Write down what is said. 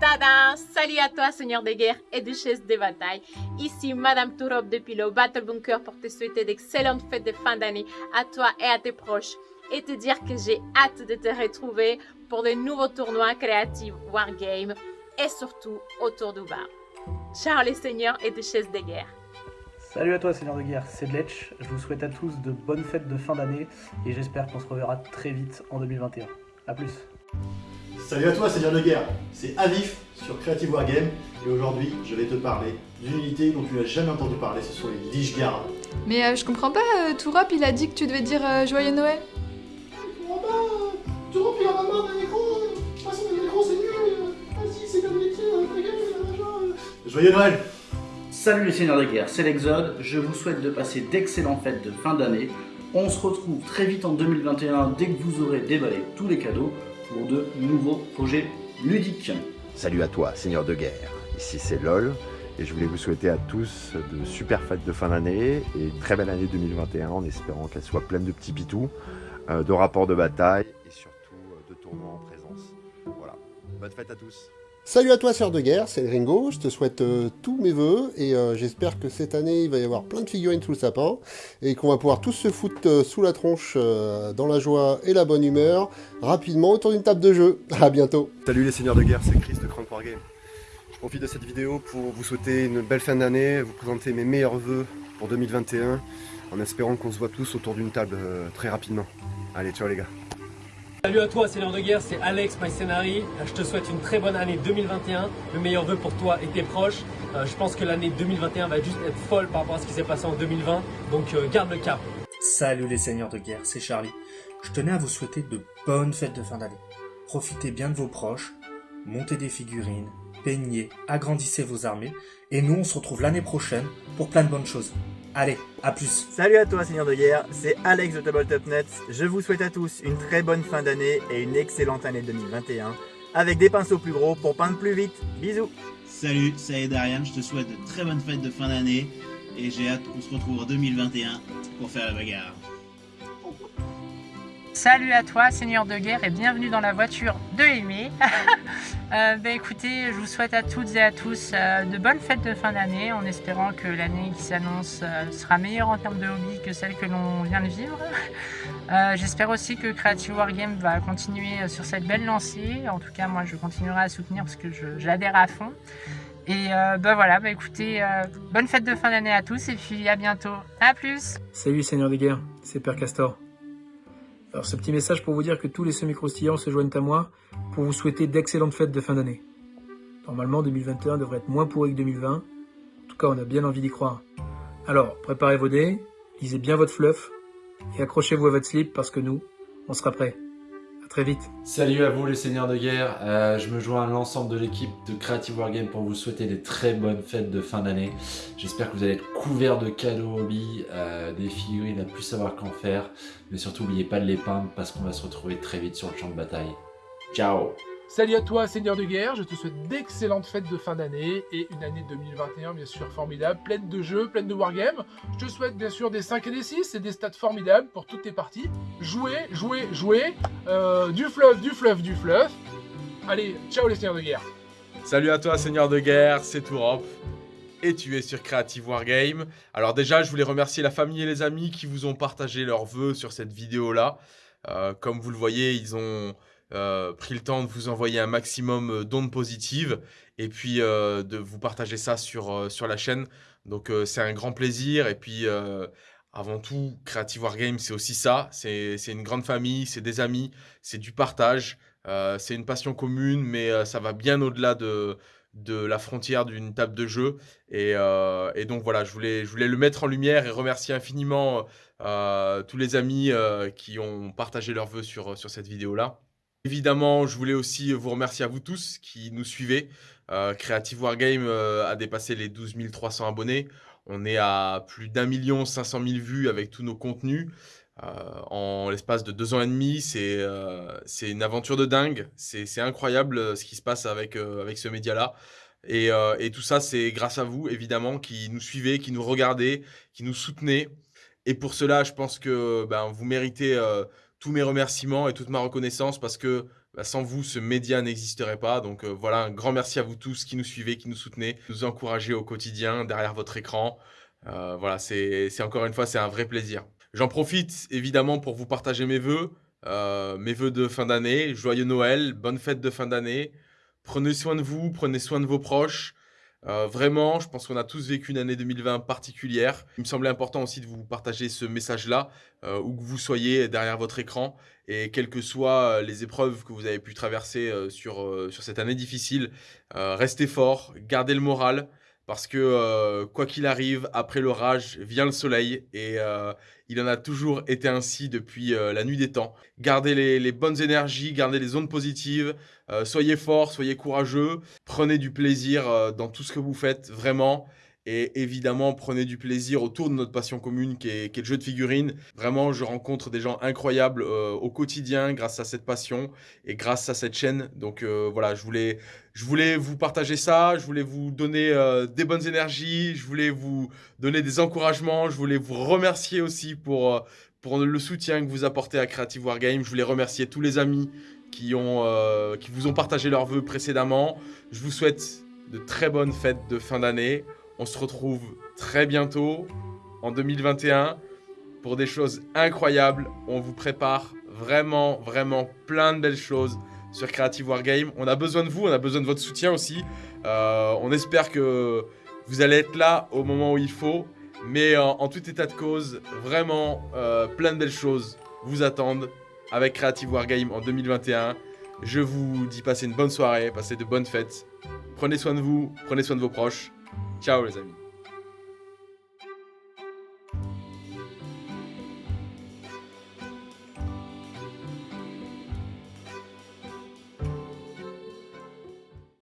Tada Salut à toi, seigneur des guerres et duchesse des batailles. Ici, Madame Tourop depuis le Battle Bunker pour te souhaiter d'excellentes fêtes de fin d'année à toi et à tes proches. Et te dire que j'ai hâte de te retrouver pour de nouveaux tournois créatifs Wargame et surtout autour du bar. Ciao les seigneurs et duchesses des guerres. Salut à toi Seigneur de Guerre, c'est Letch. Je vous souhaite à tous de bonnes fêtes de fin d'année et j'espère qu'on se reverra très vite en 2021. A plus Salut à toi Seigneur de Guerre, c'est Avif sur Creative Wargame et aujourd'hui je vais te parler d'une unité dont tu n'as jamais entendu parler, ce sont les Lich Guard. Mais euh, je comprends pas, euh, Tourop il a dit que tu devais dire euh, Joyeux Noël. Je comprends pas, Tourop il en a marre d'un écran, de toute façon un écran c'est nul, vas-y c'est comme les. Joyeux Noël Salut les seigneurs de guerre, c'est l'Exode, je vous souhaite de passer d'excellentes fêtes de fin d'année. On se retrouve très vite en 2021 dès que vous aurez déballé tous les cadeaux pour de nouveaux projets ludiques. Salut à toi, Seigneur de guerre. Ici c'est LOL et je voulais vous souhaiter à tous de super fêtes de fin d'année et une très belle année 2021 en espérant qu'elle soit pleine de petits pitous, euh, de rapports de bataille et surtout euh, de tournois en présence. Voilà, bonne fête à tous Salut à toi, sœur de guerre, c'est Ringo. Je te souhaite euh, tous mes voeux et euh, j'espère que cette année il va y avoir plein de figurines sous le sapin et qu'on va pouvoir tous se foutre euh, sous la tronche dans la joie et la bonne humeur rapidement autour d'une table de jeu. À bientôt. Salut les seigneurs de guerre, c'est Chris de Crank Wargame. Je profite de cette vidéo pour vous souhaiter une belle fin d'année, vous présenter mes meilleurs voeux pour 2021 en espérant qu'on se voit tous autour d'une table très rapidement. Allez, ciao les gars. Salut à toi, Seigneur de Guerre, c'est Alex MyScenary. Je te souhaite une très bonne année 2021. Le meilleur vœu pour toi et tes proches. Euh, je pense que l'année 2021 va juste être folle par rapport à ce qui s'est passé en 2020. Donc euh, garde le cap. Salut les seigneurs de guerre, c'est Charlie. Je tenais à vous souhaiter de bonnes fêtes de fin d'année. Profitez bien de vos proches, montez des figurines, peignez, agrandissez vos armées, et nous on se retrouve l'année prochaine pour plein de bonnes choses. Allez, à plus Salut à toi Seigneur de Guerre, c'est Alex de Tabletop.net. Je vous souhaite à tous une très bonne fin d'année et une excellente année 2021, avec des pinceaux plus gros pour peindre plus vite. Bisous Salut, c'est Darian, je te souhaite de très bonnes fêtes de fin d'année et j'ai hâte qu'on se retrouve en 2021 pour faire la bagarre. Salut à toi, Seigneur de guerre, et bienvenue dans la voiture de Aimé. bah, écoutez, je vous souhaite à toutes et à tous euh, de bonnes fêtes de fin d'année, en espérant que l'année qui s'annonce euh, sera meilleure en termes de hobby que celle que l'on vient de vivre. J'espère aussi que Creative Wargame va continuer sur cette belle lancée. En tout cas, moi, je continuerai à soutenir parce que j'adhère à fond. Et euh, bah voilà, bah écoutez, bonne fête de fin d'année à tous et puis à bientôt. A plus Salut Seigneur des guerres, c'est Père Castor. Alors ce petit message pour vous dire que tous les semi-croustillants se joignent à moi pour vous souhaiter d'excellentes fêtes de fin d'année. Normalement 2021 devrait être moins pourri que 2020. En tout cas on a bien envie d'y croire. Alors préparez vos dés, lisez bien votre fluff et accrochez-vous à votre slip parce que nous, on sera prêts. Très vite. Salut à vous les seigneurs de guerre, euh, je me joins à l'ensemble de l'équipe de Creative Wargame pour vous souhaiter des très bonnes fêtes de fin d'année. J'espère que vous allez être couverts de cadeaux hobby, euh, des figurines à plus savoir qu'en faire, mais surtout n'oubliez pas de les peindre parce qu'on va se retrouver très vite sur le champ de bataille. Ciao Salut à toi, Seigneur de Guerre, je te souhaite d'excellentes fêtes de fin d'année et une année 2021 bien sûr formidable, pleine de jeux, pleine de wargames. Je te souhaite bien sûr des 5 et des 6 et des stats formidables pour toutes tes parties. Jouer, jouer, jouer, euh, du fluff, du fluff, du fluff. Allez, ciao les Seigneurs de Guerre. Salut à toi, Seigneur de Guerre, c'est Tourop. Et tu es sur Creative Wargame. Alors déjà, je voulais remercier la famille et les amis qui vous ont partagé leurs vœux sur cette vidéo-là. Euh, comme vous le voyez, ils ont euh, pris le temps de vous envoyer un maximum euh, d'ondes positives et puis euh, de vous partager ça sur, sur la chaîne. Donc c'est un grand plaisir et puis avant tout, Creative Wargame c'est aussi ça, c'est une grande famille, c'est des amis, c'est du partage, c'est une passion commune mais ça va bien au-delà de, de la frontière d'une table de jeu et, et donc voilà, je voulais, je voulais le mettre en lumière et remercier infiniment tous les amis qui ont partagé leurs vœux sur, sur cette vidéo-là. Évidemment, je voulais aussi vous remercier à vous tous qui nous suivez. Euh, Creative Wargame euh, a dépassé les 12 300 abonnés. On est à plus d'un million 500 000 vues avec tous nos contenus. Euh, en l'espace de deux ans et demi, c'est une aventure de dingue. C'est incroyable ce qui se passe avec, ce média-là. Et, et tout ça, c'est grâce à vous, évidemment, qui nous suivez, qui nous regardez, qui nous soutenez. Et pour cela, je pense que ben, vous méritez tous mes remerciements et toute ma reconnaissance parce que bah, sans vous, ce média n'existerait pas. Donc euh, voilà, un grand merci à vous tous qui nous suivez, qui nous soutenez, qui nous encouragez au quotidien derrière votre écran. Euh, voilà, c'est encore une fois, c'est un vrai plaisir. J'en profite évidemment pour vous partager mes vœux, euh, mes vœux de fin d'année. Joyeux Noël, bonne fête de fin d'année. Prenez soin de vous, prenez soin de vos proches. Euh, vraiment, je pense qu'on a tous vécu une année 2020 particulière. Il me semblait important aussi de vous partager ce message-là, euh, où que vous soyez derrière votre écran, et quelles que soient euh, les épreuves que vous avez pu traverser sur, sur cette année difficile, restez fort, gardez le moral, parce que quoi qu'il arrive, après l'orage vient le soleil, et il en a toujours été ainsi depuis la nuit des temps. Gardez les, les bonnes énergies, gardez les ondes positives, euh, soyez forts, soyez courageux, prenez du plaisir euh, dans tout ce que vous faites, vraiment. Et évidemment, prenez du plaisir autour de notre passion commune qui est, le jeu de figurines. Vraiment, je rencontre des gens incroyables euh, au quotidien grâce à cette passion et grâce à cette chaîne. Donc voilà, je voulais, je voulais vous partager ça, je voulais vous donner des bonnes énergies, je voulais vous donner des encouragements, je voulais vous remercier aussi pour, pour le soutien que vous apportez à Creative Wargame. Je voulais remercier tous les amis qui, ont, euh, qui vous ont partagé leurs vœux précédemment. Je vous souhaite de très bonnes fêtes de fin d'année. On se retrouve très bientôt, en 2021, pour des choses incroyables. On vous prépare vraiment, vraiment plein de belles choses sur Creative Wargame. On a besoin de vous, on a besoin de votre soutien aussi. Euh, on espère que vous allez être là au moment où il faut. Mais en, tout état de cause, vraiment, euh, plein de belles choses vous attendent avec Creative Wargame en 2021. Je vous dis passez une bonne soirée, passez de bonnes fêtes. Prenez soin de vous, prenez soin de vos proches. Ciao les amis.